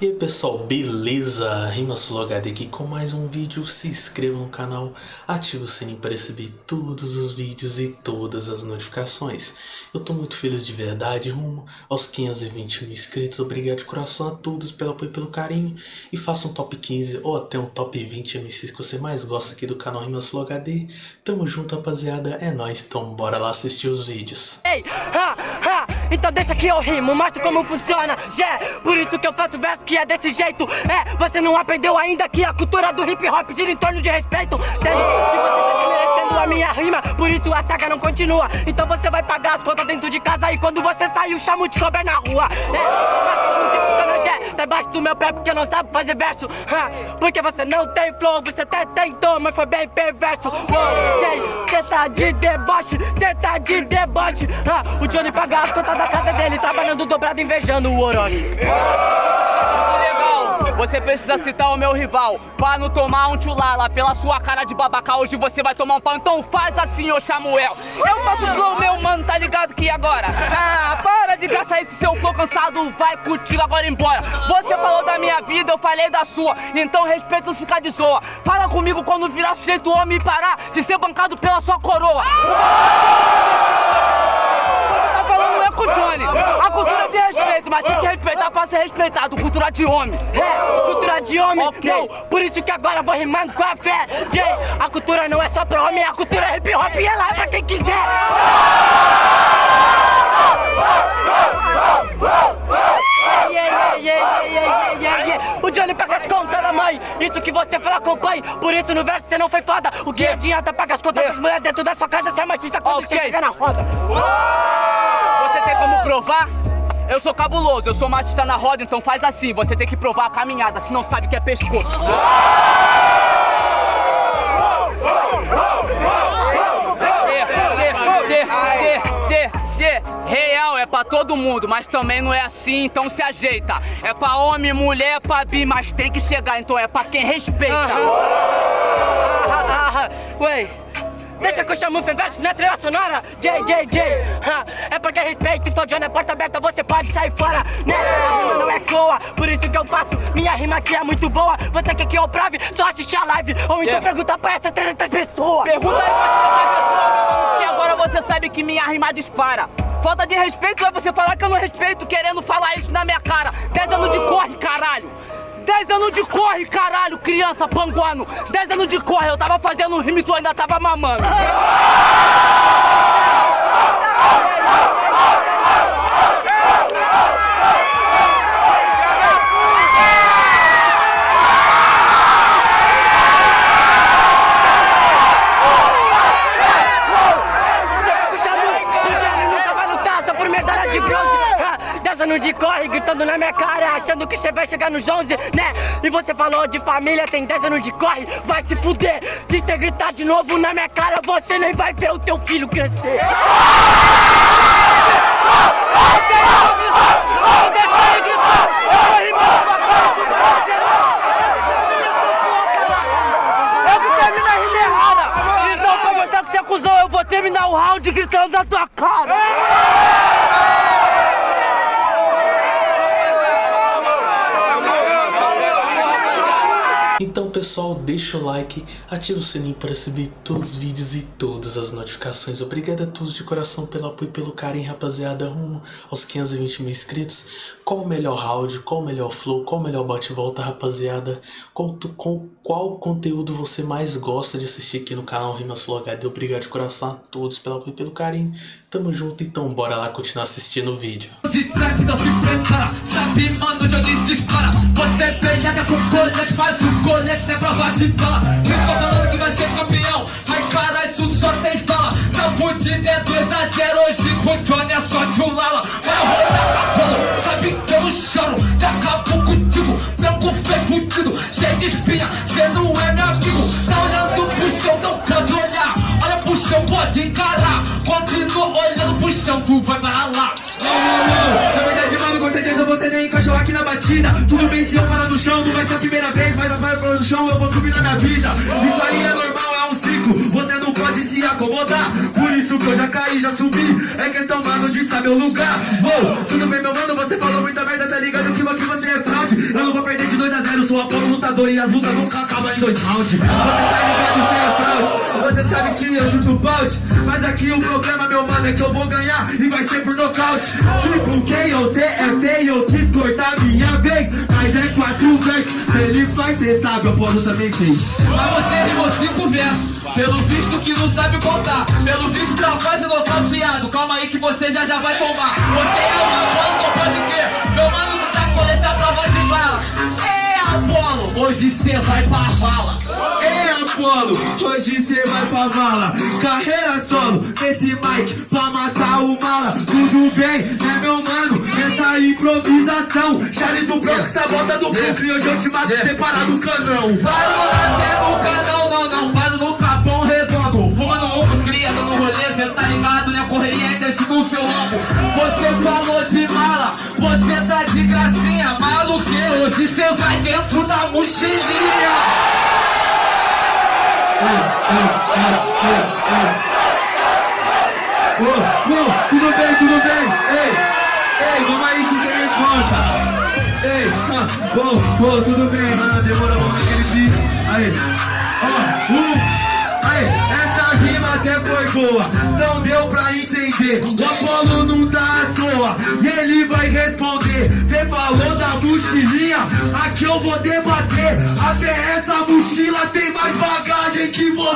E aí pessoal, beleza? RimaSuloHD aqui com mais um vídeo, se inscreva no canal, ative o sininho para receber todos os vídeos e todas as notificações. Eu tô muito feliz de verdade, rumo aos 520 mil inscritos, obrigado de coração a todos pelo apoio e pelo carinho. E faça um top 15 ou até um top 20 MCs que você mais gosta aqui do canal RimaSuloHD. Tamo junto rapaziada, é nóis, então bora lá assistir os vídeos. Ei, ha, ha, então deixa que eu rimo, mostro como funciona, yeah, por isso que eu faço verso que é desse jeito. É, você não aprendeu ainda que a cultura do hip hop gira em torno de respeito. Sendo que você tá desmerecendo a minha rima Por isso a saga não continua. Então você vai pagar as contas dentro de casa E quando você sair o chamo de cobra na rua. É? Tá embaixo do meu pé porque não sabe fazer verso. Ha, Porque você não tem flow, você até tentou Mas foi bem perverso. Ok, cê tá de deboche, cê tá de deboche ha, O Johnny paga as contas da casa dele Trabalhando dobrado, invejando o Orochi você precisa citar o meu rival Pra não tomar um tchulala. Pela sua cara de babaca Hoje você vai tomar um pau Então faz assim, ô Samuel. Eu faço flow, meu mano, tá ligado que agora? Ah, para de gastar esse seu flow cansado Vai contigo agora embora. Você falou da minha vida, eu falei da sua Então respeito ficar de zoa. Fala comigo quando virar sujeito homem e parar De ser bancado pela sua coroa com o Johnny. A cultura de respeito, mas tem que respeitar pra ser respeitado. Cultura de homem. É, cultura de homem. Okay. Não, por isso que agora eu vou rimando com a fé. Jay, a cultura não é só pra homem, a cultura é hip hop e ela é pra quem quiser. Yeah, yeah, yeah, o Johnny paga as contas da mãe, isso que você fala acompanhe Por isso no verso você não foi foda O que adianta pagar as contas das mulheres dentro da sua casa Se é machista quando okay. você chega na roda você tem como provar? Eu sou cabuloso, eu sou machista na roda, então faz assim, você tem que provar a caminhada, se não sabe o que é pescoço. Real é pra todo mundo, mas também não é assim, então se ajeita. É pra homem, mulher, é pra bi, mas tem que chegar, então é pra quem respeita. Ué. Deixa que eu chamo o Feverso na trilha sonora? JJJ É porque respeito, então John é porta aberta Você pode sair fora, né? A rima não é coa, por isso que eu faço. Minha rima aqui é muito boa Você quer que eu prove? Só assistir a live Ou então yeah. pergunta pra essas 300 pessoas. Pergunta aí pra 300 pessoas. Que agora você sabe que minha rima dispara. Falta de respeito é você falar que eu não respeito Querendo falar isso na minha cara. 10 anos de corre, caralho 10 anos de corre, caralho, criança panguano. 10 anos de corre, eu tava fazendo um rime tu ainda tava mamando de corre, gritando na minha cara Achando que você vai chegar nos 11, né? E você falou de família, tem 10 anos de corre Vai se fuder, se você gritar de novo na minha cara Você nem vai ver o teu filho crescer Então, é eu vou terminar o round gritando na tua cara! Então pessoal, deixa o like, ativa o sininho para receber todos os vídeos e todas as notificações. Obrigado a todos de coração pelo apoio e pelo carinho, rapaziada, rumo aos 520 mil inscritos. Qual o melhor round, qual o melhor flow, qual o melhor bate-volta, rapaziada? Qual, qual, qual conteúdo você mais gosta de assistir aqui no canal Rimas Flow HD? Obrigado de coração a todos pelo apoio e pelo carinho. Tamo junto, então bora lá continuar assistindo o vídeo. De trap, então se prepara, sabe onde dispara. Você pega com colete, faz o colete, é prova de bala. Eu tô falando que vai ser campeão, ai caralho, isso só tem fala. Não fudido é 2x0, hoje com o Johnny é só de um lala. Vai rodar, rolo, sabe que eu não choro, já acabou contigo. Branco feio fudido, cheio de espinha, cê não é meu amigo. Tá olhando pro chão, não pode Olha pro chão, pode encarar. Continua olhando pro chão, tu vai para lá. Na verdade, mano, com certeza você nem encaixou aqui na batida. Tudo bem se eu parar no chão, não vai ser a primeira vez, mas vai para no chão, eu vou subir na minha vida. Isso aí é normal, você não pode se acomodar. Por isso que eu já caí, já subi. É questão, mano, de saber o lugar. Vou, tudo bem, meu mano, você falou muita merda, tá ligado que aqui você é fraude. Eu não vou perder de 2 a 0 sou Apolo lutador e as lutas nunca acabam em dois rounds. Você tá ligado, você é fraude. Você sabe que eu chuto balde. Mas aqui o problema, meu mano, é que eu vou ganhar e vai ser por nocaute. Tipo, quem você é feio, quis cortar minha vez. É quatro ele faz, cê sabe, eu posso também fez. Mas você rimou cinco versos. Pelo visto que não sabe contar. Pelo visto tá quase nocauteado. Calma aí que você já já vai tomar. Você é uma planta, pode crer. Meu mano não tá colete a prova de bala. Apolo, hoje cê vai pra vala. É Apolo, hoje cê vai pra vala. Carreira solo, nesse mic pra matar o mala. Tudo bem, né meu mano? Nessa improvisação. Charles do Bronx, sabota do Brooklyn. Hoje eu te mato separado do canão. Vai rolar até no canal, não, não. Faz no cê tá ligado, né? Correria ainda esse no seu ombro. Você falou de mala, você tá de gracinha. Maluque, hoje cê vai dentro da mochilinha. Ô, ô, tudo bem, tudo bem? Ei, ei, vamos aí que tem conta. Ei, ah, bom, pô, tudo bem, mano, demorou vamos naquele beat. Aí, ó, um, aí, essa rima até foi boa, não deu pra entender. O Apolo não tá à toa, e ele vai responder. Cê falou da mochilinha, aqui eu vou debater. Até essa mochila tem mais bagagem que você.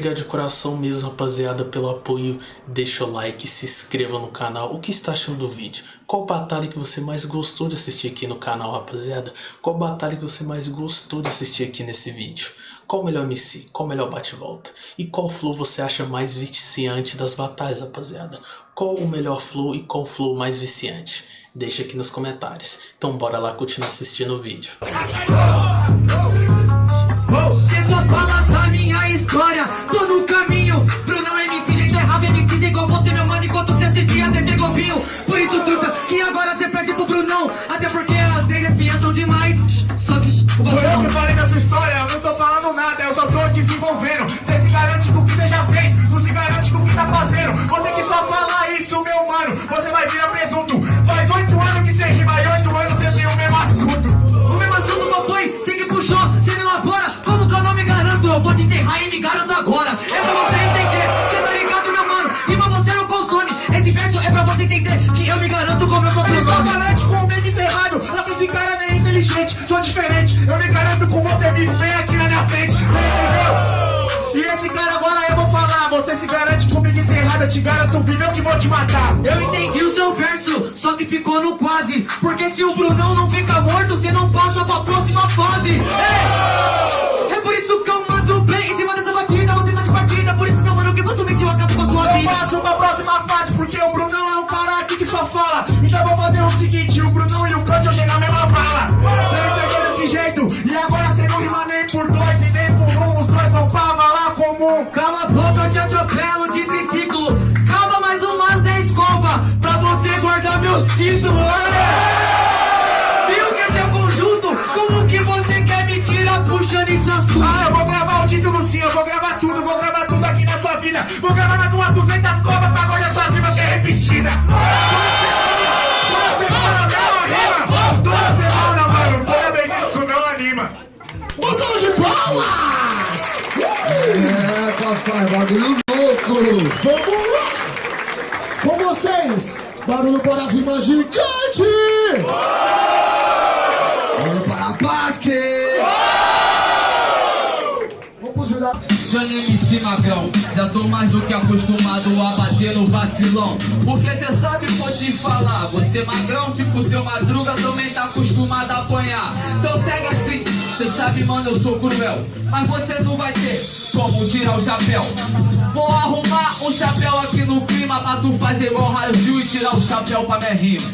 Obrigado de coração mesmo, rapaziada, pelo apoio. Deixa o like, se inscreva no canal. O que está achando do vídeo? Qual batalha que você mais gostou de assistir aqui no canal, rapaziada? Qual batalha que você mais gostou de assistir aqui nesse vídeo? Qual o melhor MC? Qual o melhor bate-volta? E qual flow você acha mais viciante das batalhas, rapaziada? Qual o melhor flow e qual flow mais viciante? Deixa aqui nos comentários. Então bora lá continuar assistindo o vídeo. Você só fala da minha pro Brunão Até porque eu te garanto vivo eu que vou te matar. Eu entendi o seu verso, só que ficou no quase. Porque se o Brunão não fica morto, você não passa pra próxima fase. É, Ah, eu vou gravar o título sim, eu vou gravar tudo, vou gravar tudo aqui na sua vida. Vou gravar mais umas 200 cobras pra agora sua rima que é repetida. É, papai, bagulho louco! Vamos lá! Com vocês, barulho para as rimas gigante! Barulho Johnny MC Magrão, já tô mais do que acostumado a bater no vacilão. Porque cê sabe, vou te falar. Você magrão, tipo seu madruga, também tá acostumado a apanhar. Então segue assim, cê sabe, mano, eu sou cruel. Mas você não vai ter como tirar o chapéu. Vou arrumar um chapéu aqui no clima pra tu fazer igual raio e tirar o chapéu pra minha rima.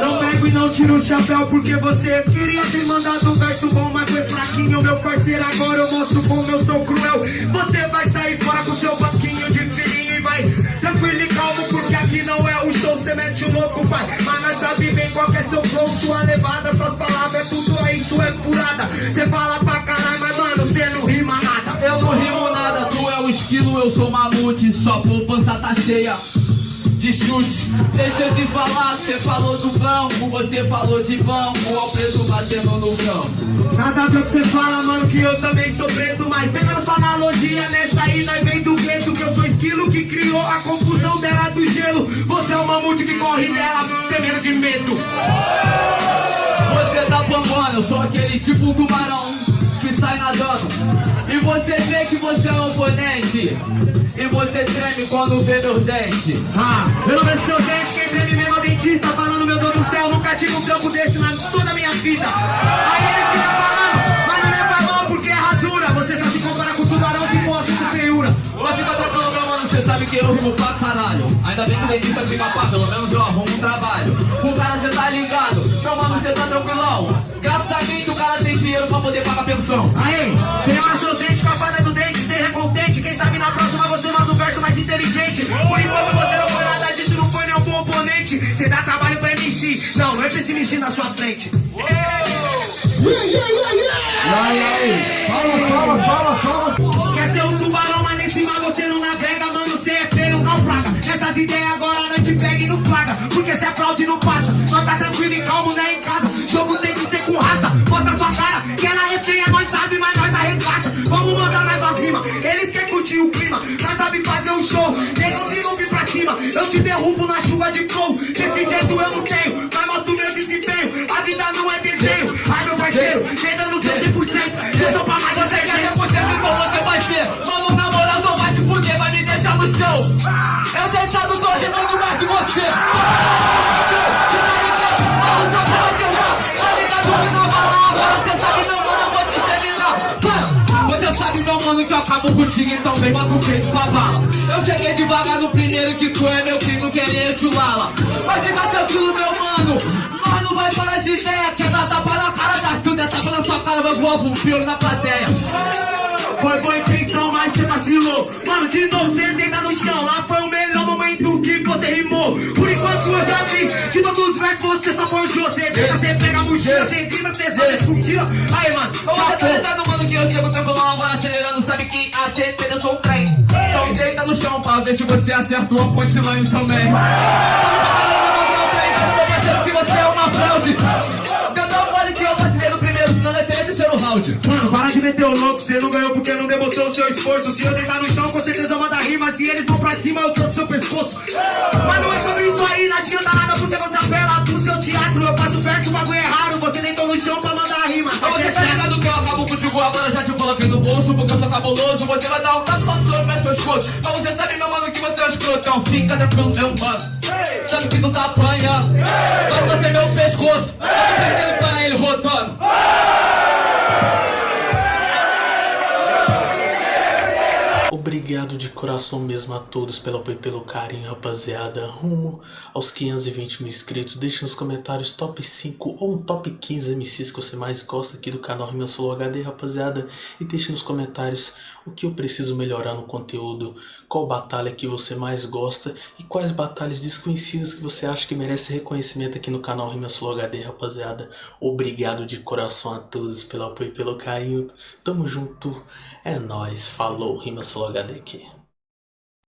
Não e não tiro o chapéu porque você queria ter mandado um verso bom, mas foi fraquinho, meu parceiro. Agora eu mostro como eu sou cruel. Você vai sair fora com seu banquinho de filhinho e vai tranquilo e calmo, porque aqui não é o show. Você mete o louco, pai, mas nós sabe bem qual é seu flow, sua levada, suas palavras, é tudo aí, isso é furada. Cê fala pra caralho, mas mano, cê não rima nada. Eu não rimo nada, tu é o esquilo, eu sou mamute, só poupança tá cheia de chute. Deixa eu te falar, você falou do campo, você falou de banco, ao preto batendo no campo. Nada a ver o que você fala, mano, que eu também sou preto, mas pegando sua analogia nessa aí, nós vem do gueto, que eu sou esquilo que criou a confusão dela do gelo. Você é o mamute que corre dela, temendo de medo. Você tá bombando, eu sou aquele tipo tubarão que sai nadando. E você vê que você é um oponente. E você treme quando vê meus dentes. Ah, eu não vejo seu dente, quem treme mesmo é o dentista, falando meu Deus do céu, nunca tive um trampo desse na toda a minha vida. Aí ele fica falando, mas não leva mal porque é rasura. Você só se compara com tubarão se mostra com feiura. Mas fica tranquilo, meu mano, cê sabe que eu rimo pra caralho. Ainda bem que o dentista fica pá, pelo menos eu arrumo um trabalho. Com o cara cê tá ligado, meu mano, cê tá tranquilão. Graças a mim que o cara tem dinheiro pra poder pagar pensão. Aí, tem hora seus dentes com a Quem sabe na próxima você manda um verso mais inteligente. Por enquanto você não foi nada disso, não foi nenhum bom oponente. Você dá trabalho pra MC, não, não é MC na sua frente. Quer ser um tubarão, mas nem cima você não navega, mano, você é feio, naufraga. Essas ideias agora não te pega não flaga, porque se aplaude não passa. Só tá tranquilo e calmo, né, o clima, nós sabe fazer um show. Nego se não vir pra cima, eu te derrubo na chuva de flow. Desse jeito eu não tenho, mas mostro meu desempenho. A vida não é desenho, ai meu parceiro, no seu 100%. Eu tô pra mais Você quer quer 100% então você vai ver. Mano, na moral, não vai se fuder, vai me deixar no chão. Eu deitado tô rimando mais que. Você mano, que eu acabo contigo, então vem bota o peito pra bala. Eu cheguei devagar no primeiro que tu é meu filho, querer chulala. Mas fica tranquilo, meu mano, nós não vai parar de ideia. Quer dar tapa na cara da Silvia, tapa na sua cara, vai voar um piolho na plateia. Foi boa intenção, mas você vacilou. Mano, de novo você deita no chão. Lá foi o melhor momento que você rimou. Por enquanto eu já vi. De todos os versos você só forjou. Você deita, você pega a mochila, você grita, você zona, escutila. Aí, mano, Você tá ligado, mano, que eu chego tranquilão agora acelerando Sabe que a certeza eu sou um trem Então deita no chão pra ver se você acertou a punchline também que você é uma fraude Cantar pode que eu vacilei no primeiro, senão é terceiro round Mano, para de meter o louco, você não ganhou porque não demonstrou o seu esforço. Se eu deitar no chão, com certeza manda rima. Se eles vão pra cima, eu trouxe seu pescoço. Mas não é sobre isso aí, não adianta nada porque você apela pro seu teatro. Eu faço verso, o bagulho é raro. Você deitou no chão pra mandar rima. Agora, já te coloquei no bolso Porque eu sou cabuloso, você vai dar um tapa no meu pescoço Mas você sabe, meu mano, que você é um escrotão Fica tranquilo, meu mano. Sabe que tu tá apanhando. Vai torcer meu pescoço. Tá perdendo pra ele, rotando Obrigado de coração mesmo a todos pelo apoio e pelo carinho, rapaziada. Rumo aos 520 mil inscritos. Deixe nos comentários top 5 ou um top 15 MCs que você mais gosta aqui do canal Rima Solo HD, rapaziada. E deixe nos comentários o que eu preciso melhorar no conteúdo, qual batalha que você mais gosta e quais batalhas desconhecidas que você acha que merece reconhecimento aqui no canal Rima Solo HD, rapaziada. Obrigado de coração a todos pelo apoio e pelo carinho. Tamo junto. É nóis. Falou, Rima Solo HD aqui.